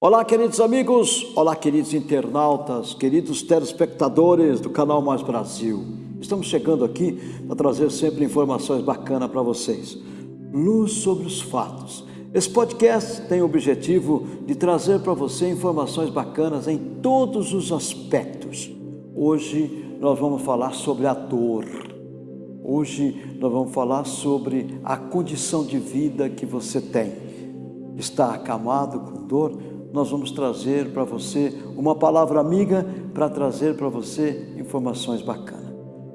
Olá, queridos amigos, olá, queridos internautas, queridos telespectadores do canal Mais Brasil. Estamos chegando aqui para trazer sempre informações bacanas para vocês. Luz sobre os fatos. Esse podcast tem o objetivo de trazer para você informações bacanas em todos os aspectos. Hoje nós vamos falar sobre a dor. Hoje nós vamos falar sobre a condição de vida que você tem. Está acamado com dor? Nós vamos trazer para você uma palavra amiga para trazer para você informações bacanas.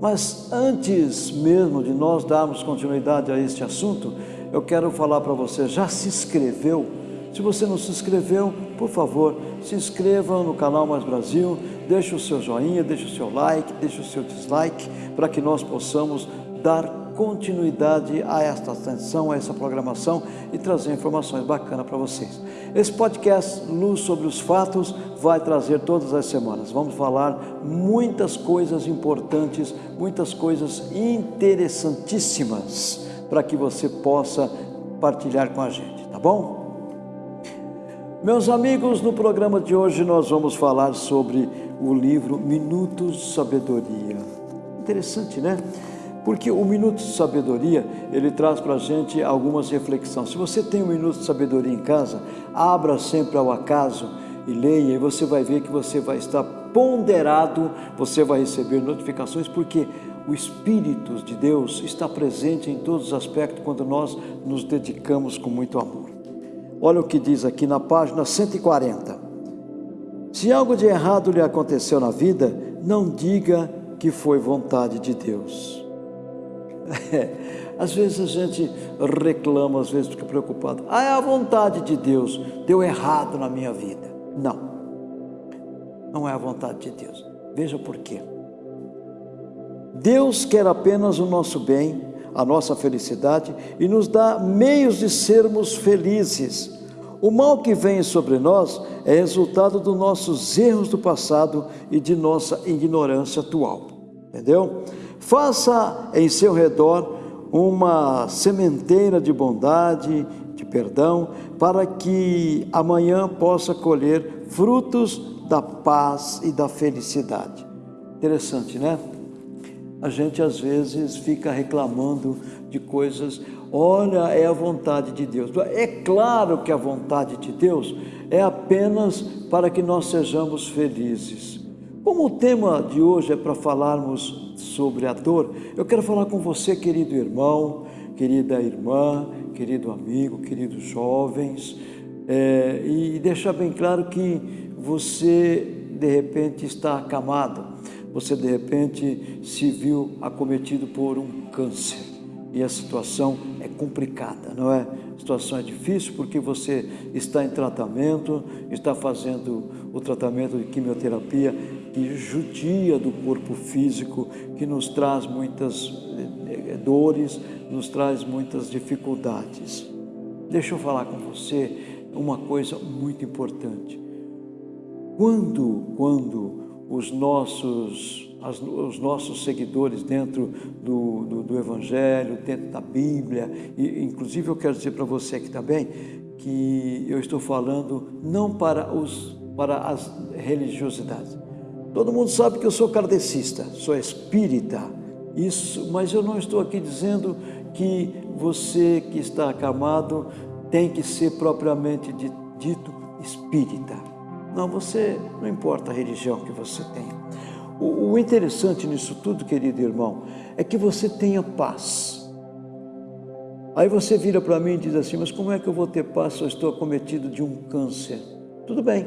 Mas antes mesmo de nós darmos continuidade a este assunto, eu quero falar para você, já se inscreveu? Se você não se inscreveu, por favor, se inscreva no canal Mais Brasil, deixe o seu joinha, deixe o seu like, deixe o seu dislike, para que nós possamos dar continuidade a esta atenção, a essa programação e trazer informações bacanas para vocês. Esse podcast Luz sobre os Fatos vai trazer todas as semanas. Vamos falar muitas coisas importantes, muitas coisas interessantíssimas para que você possa partilhar com a gente, tá bom? Meus amigos, no programa de hoje nós vamos falar sobre o livro Minutos de Sabedoria. Interessante, né? Porque o minuto de sabedoria, ele traz para a gente algumas reflexões. Se você tem um minuto de sabedoria em casa, abra sempre ao acaso e leia, e você vai ver que você vai estar ponderado, você vai receber notificações, porque o Espírito de Deus está presente em todos os aspectos quando nós nos dedicamos com muito amor. Olha o que diz aqui na página 140. Se algo de errado lhe aconteceu na vida, não diga que foi vontade de Deus. É, às vezes a gente reclama, às vezes fica preocupado. Ah, é a vontade de Deus, deu errado na minha vida. Não, não é a vontade de Deus. Veja por quê. Deus quer apenas o nosso bem, a nossa felicidade e nos dá meios de sermos felizes. O mal que vem sobre nós é resultado dos nossos erros do passado e de nossa ignorância atual. Entendeu? Faça em seu redor uma sementeira de bondade, de perdão, para que amanhã possa colher frutos da paz e da felicidade. Interessante, né? A gente às vezes fica reclamando de coisas, olha, é a vontade de Deus. É claro que a vontade de Deus é apenas para que nós sejamos felizes. Como o tema de hoje é para falarmos sobre a dor, eu quero falar com você, querido irmão, querida irmã, querido amigo, queridos jovens, é, e deixar bem claro que você de repente está acamado, você de repente se viu acometido por um câncer e a situação é complicada, não é? A situação é difícil porque você está em tratamento, está fazendo o tratamento de quimioterapia judia do corpo físico, que nos traz muitas eh, eh, dores, nos traz muitas dificuldades. Deixa eu falar com você uma coisa muito importante. Quando, quando os nossos, as, os nossos seguidores dentro do, do, do, Evangelho, dentro da Bíblia, e inclusive eu quero dizer para você aqui também que eu estou falando não para, os, para as religiosidades, Todo mundo sabe que eu sou kardecista, sou espírita, isso, mas eu não estou aqui dizendo que você que está acamado tem que ser propriamente dito espírita. Não, você, não importa a religião que você tenha. O, o interessante nisso tudo, querido irmão, é que você tenha paz. Aí você vira para mim e diz assim, mas como é que eu vou ter paz se eu estou acometido de um câncer? Tudo bem.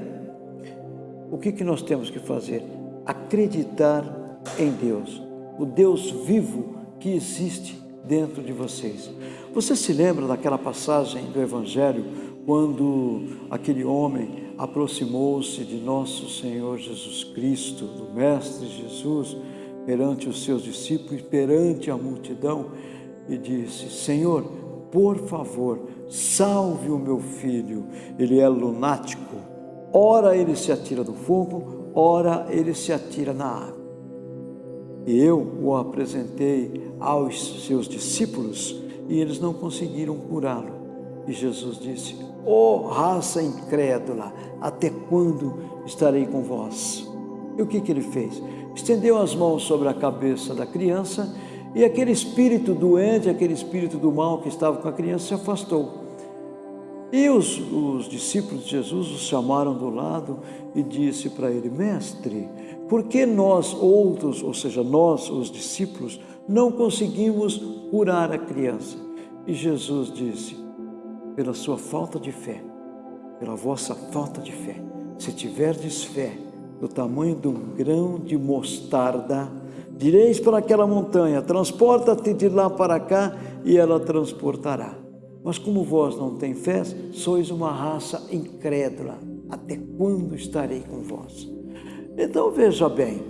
O que, que nós temos que fazer? Acreditar em Deus, o Deus vivo que existe dentro de vocês. Você se lembra daquela passagem do Evangelho quando aquele homem aproximou-se de nosso Senhor Jesus Cristo, do Mestre Jesus, perante os seus discípulos, perante a multidão, e disse: Senhor, por favor, salve o meu filho, ele é lunático. Ora ele se atira do fogo, ora ele se atira na água. E eu o apresentei aos seus discípulos e eles não conseguiram curá-lo. E Jesus disse: Ó oh, raça incrédula, até quando estarei com vós? E o que, que ele fez? Estendeu as mãos sobre a cabeça da criança e aquele espírito doente, aquele espírito do mal que estava com a criança se afastou. E os, os discípulos de Jesus o chamaram do lado e disse para ele: Mestre, por que nós outros, ou seja, nós, os discípulos, não conseguimos curar a criança? E Jesus disse: Pela sua falta de fé, pela vossa falta de fé, se tiverdes fé do tamanho de um grão de mostarda, direis para aquela montanha: Transporta-te de lá para cá, e ela transportará. Mas como vós não tem fé, sois uma raça incrédula. Até quando estarei com vós? Então veja bem,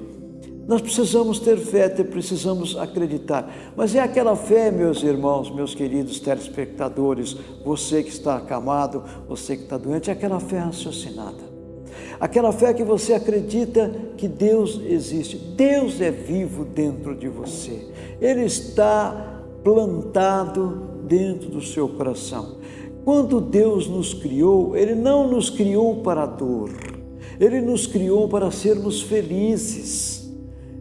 nós precisamos ter fé, precisamos acreditar. Mas é aquela fé, meus irmãos, meus queridos telespectadores, você que está acamado, você que está doente, é aquela fé raciocinada. Aquela fé que você acredita que Deus existe. Deus é vivo dentro de você. Ele está plantado dentro do seu coração. Quando Deus nos criou, Ele não nos criou para a dor, Ele nos criou para sermos felizes.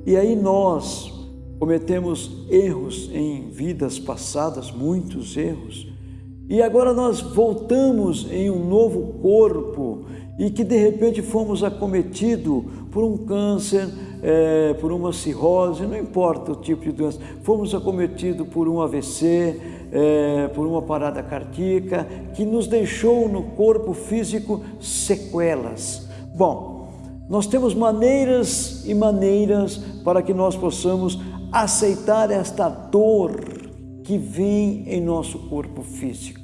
E aí nós cometemos erros em vidas passadas, muitos erros, e agora nós voltamos em um novo corpo e que de repente fomos acometidos por um câncer, é, por uma cirrose, não importa o tipo de doença, fomos acometidos por um AVC, é, por uma parada cardíaca, que nos deixou no corpo físico sequelas. Bom, nós temos maneiras e maneiras para que nós possamos aceitar esta dor que vem em nosso corpo físico.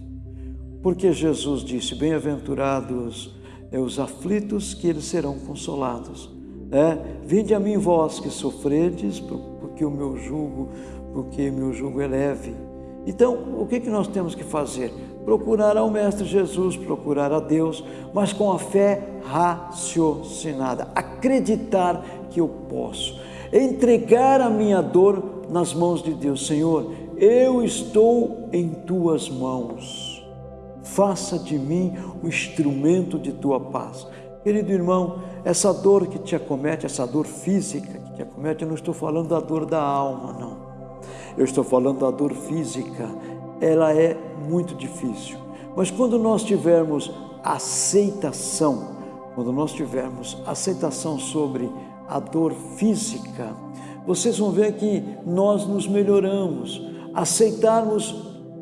Porque Jesus disse: Bem-aventurados é os aflitos, que eles serão consolados. É, Vinde a mim vós que sofredes, porque o meu jugo, porque meu jugo é leve. Então, o que, que nós temos que fazer? Procurar ao Mestre Jesus, procurar a Deus, mas com a fé raciocinada, acreditar que eu posso, entregar a minha dor nas mãos de Deus. Senhor, eu estou em tuas mãos, faça de mim o instrumento de tua paz. Querido irmão, essa dor que te acomete, essa dor física que te acomete, eu não estou falando da dor da alma, não. Eu estou falando da dor física. Ela é muito difícil. Mas quando nós tivermos aceitação, quando nós tivermos aceitação sobre a dor física, vocês vão ver que nós nos melhoramos, aceitarmos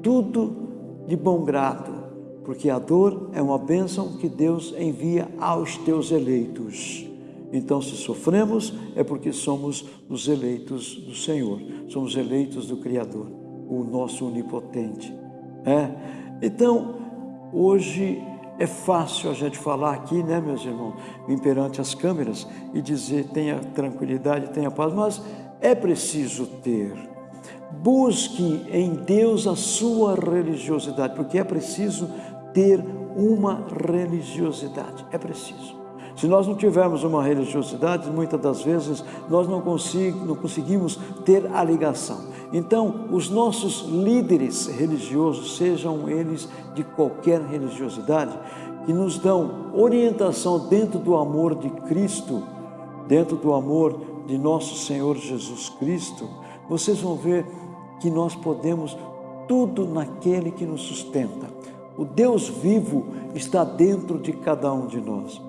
tudo de bom grado porque a dor é uma bênção que Deus envia aos teus eleitos. Então, se sofremos, é porque somos os eleitos do Senhor, somos eleitos do Criador, o nosso onipotente. É? Então, hoje é fácil a gente falar aqui, né, meus irmãos, vir perante as câmeras e dizer tenha tranquilidade, tenha paz, mas é preciso ter. Busque em Deus a sua religiosidade, porque é preciso ter uma religiosidade. É preciso. Se nós não tivermos uma religiosidade, muitas das vezes nós não, não conseguimos ter a ligação. Então, os nossos líderes religiosos, sejam eles de qualquer religiosidade, que nos dão orientação dentro do amor de Cristo, dentro do amor de nosso Senhor Jesus Cristo, vocês vão ver que nós podemos tudo naquele que nos sustenta. O Deus vivo está dentro de cada um de nós.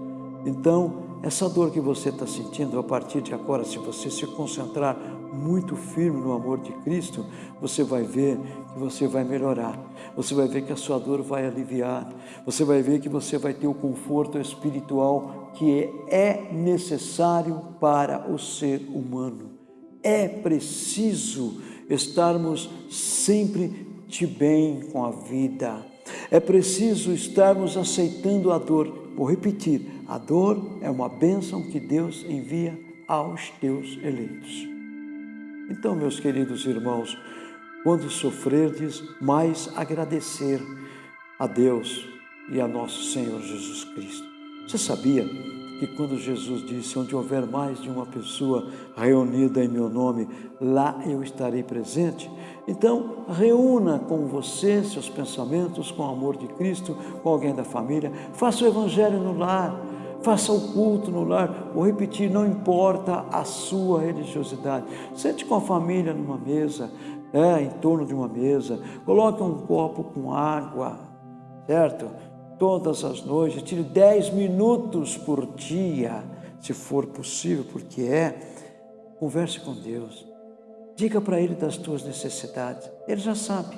Então, essa dor que você está sentindo, a partir de agora, se você se concentrar muito firme no amor de Cristo, você vai ver que você vai melhorar. Você vai ver que a sua dor vai aliviar. Você vai ver que você vai ter o conforto espiritual que é necessário para o ser humano. É preciso estarmos sempre de bem com a vida é preciso estarmos aceitando a dor. Vou repetir: a dor é uma bênção que Deus envia aos teus eleitos. Então, meus queridos irmãos, quando sofrerdes, mais agradecer a Deus e a nosso Senhor Jesus Cristo. Você sabia que quando Jesus disse: Onde houver mais de uma pessoa reunida em meu nome, lá eu estarei presente. Então, reúna com você seus pensamentos com o amor de Cristo, com alguém da família, faça o evangelho no lar, faça o culto no lar. Vou repetir: não importa a sua religiosidade, sente com a família numa mesa, é, em torno de uma mesa, coloque um copo com água, certo? Todas as noites, tire 10 minutos por dia, se for possível, porque é. Converse com Deus, diga para Ele das tuas necessidades, Ele já sabe,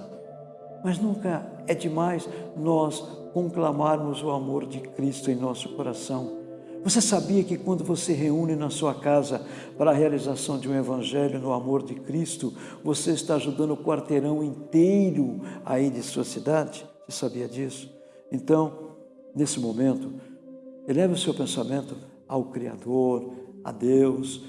mas nunca é demais nós conclamarmos o amor de Cristo em nosso coração você sabia que quando você reúne na sua casa para a realização de um evangelho no amor de Cristo, você está ajudando o quarteirão inteiro aí de sua cidade? Você sabia disso? Então, nesse momento, eleve o seu pensamento ao Criador, a Deus,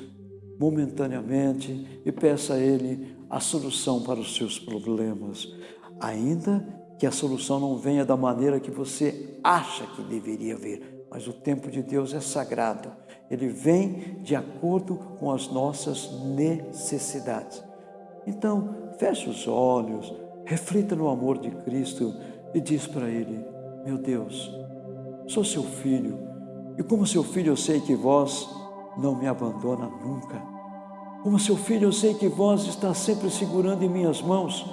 momentaneamente, e peça a Ele a solução para os seus problemas, ainda que a solução não venha da maneira que você acha que deveria vir mas o tempo de Deus é sagrado. Ele vem de acordo com as nossas necessidades. Então, feche os olhos, reflita no amor de Cristo e diz para Ele: Meu Deus, sou seu filho, e como seu filho eu sei que vós não me abandona nunca. Como seu filho eu sei que vós está sempre segurando em minhas mãos,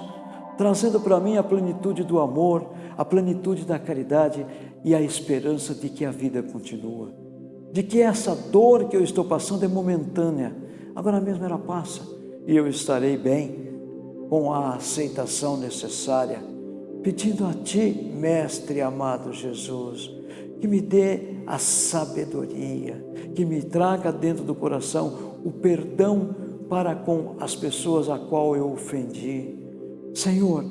trazendo para mim a plenitude do amor, a plenitude da caridade e a esperança de que a vida continua, de que essa dor que eu estou passando é momentânea, agora mesmo ela passa e eu estarei bem, com a aceitação necessária, pedindo a Ti, Mestre amado Jesus, que me dê a sabedoria, que me traga dentro do coração o perdão para com as pessoas a qual eu ofendi. Senhor,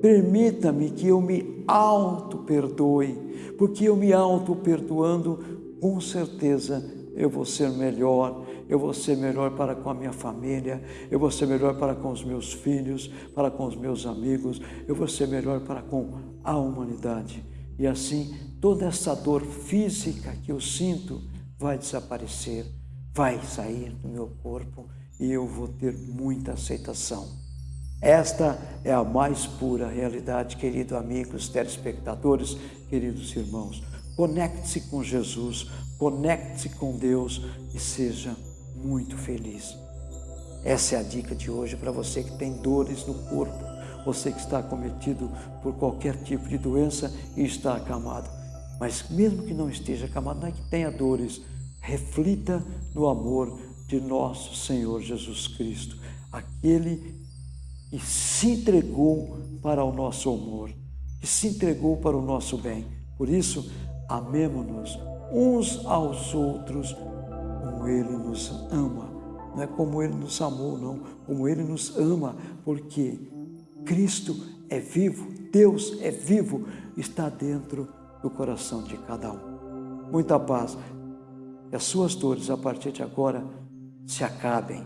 Permita-me que eu me auto-perdoe, porque eu me auto-perdoando, com certeza eu vou ser melhor, eu vou ser melhor para com a minha família, eu vou ser melhor para com os meus filhos, para com os meus amigos, eu vou ser melhor para com a humanidade. E assim, toda essa dor física que eu sinto vai desaparecer, vai sair do meu corpo e eu vou ter muita aceitação. Esta é a mais pura realidade, queridos amigos, telespectadores, queridos irmãos. Conecte-se com Jesus, conecte-se com Deus e seja muito feliz. Essa é a dica de hoje para você que tem dores no corpo, você que está cometido por qualquer tipo de doença e está acamado. Mas mesmo que não esteja acamado, não é que tenha dores, reflita no amor de nosso Senhor Jesus Cristo, aquele e se entregou para o nosso amor, que se entregou para o nosso bem. Por isso, amemo-nos uns aos outros como Ele nos ama. Não é como Ele nos amou, não, como Ele nos ama, porque Cristo é vivo, Deus é vivo, está dentro do coração de cada um. Muita paz. Que as suas dores a partir de agora se acabem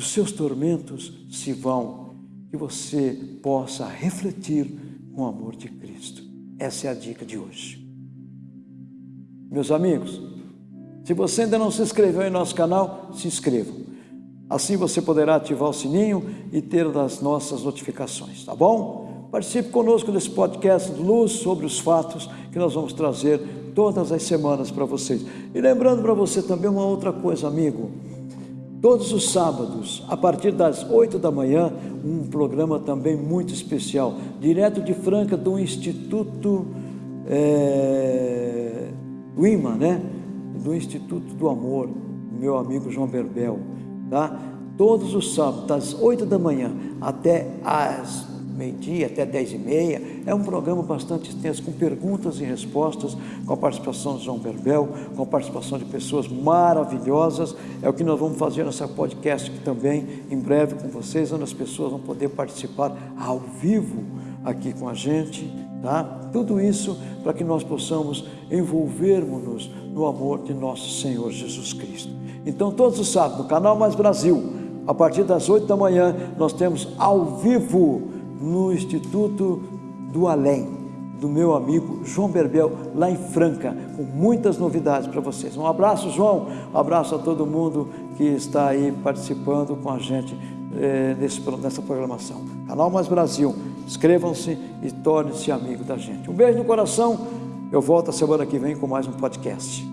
os seus tormentos se vão, que você possa refletir com o amor de Cristo. Essa é a dica de hoje. Meus amigos, se você ainda não se inscreveu em nosso canal, se inscreva. Assim você poderá ativar o sininho e ter das nossas notificações, tá bom? Participe conosco desse podcast Luz sobre os Fatos que nós vamos trazer todas as semanas para vocês. E lembrando para você também uma outra coisa, amigo. Todos os sábados, a partir das 8 da manhã, um programa também muito especial, direto de Franca, do Instituto é, do IMA, né? Do Instituto do Amor, meu amigo João Berbel, tá? Todos os sábados, das 8 da manhã até as meio-dia até dez e meia. É um programa bastante extenso, com perguntas e respostas, com a participação de João Berbel, com a participação de pessoas maravilhosas. É o que nós vamos fazer nessa podcast aqui também, em breve com vocês, onde as pessoas vão poder participar ao vivo aqui com a gente, tá? Tudo isso para que nós possamos envolvermos-nos no amor de nosso Senhor Jesus Cristo. Então, todos os sábados, no canal Mais Brasil, a partir das 8 da manhã, nós temos ao vivo no Instituto do Além, do meu amigo João Berbel, lá em Franca, com muitas novidades para vocês. Um abraço, João, um abraço a todo mundo que está aí participando com a gente é, nesse, nessa programação. Canal Mais Brasil, inscrevam-se e tornem-se amigo da gente. Um beijo no coração, eu volto a semana que vem com mais um podcast.